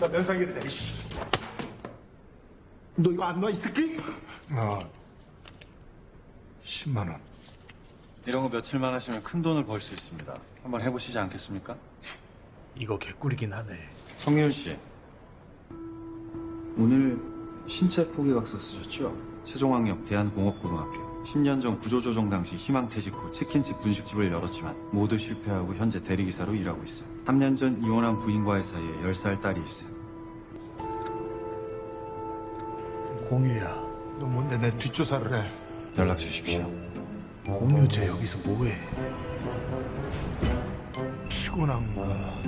나 면상이래, 이씨. 너 이거 안 놔, 이 새끼? 어, 10만 원. 이런 거 며칠만 하시면 큰 돈을 벌 수 있습니다. 한번 해보시지 않겠습니까? 이거 개꿀이긴 하네. 성윤 씨. 오늘 신체 포기각서 쓰셨죠? 세종학력 대한공업고등학교. 10년 전 구조조정 당시 희망퇴직 후 치킨집 분식집을 열었지만 모두 실패하고 현재 대리기사로 일하고 있어요. 3년 전 이혼한 부인과의 사이에 10살 딸이 있어요. 공유야. 너 뭔데 내 뒷조사를 해? 연락 주십시오. 공유 쟤 여기서 뭐해? 피곤한가?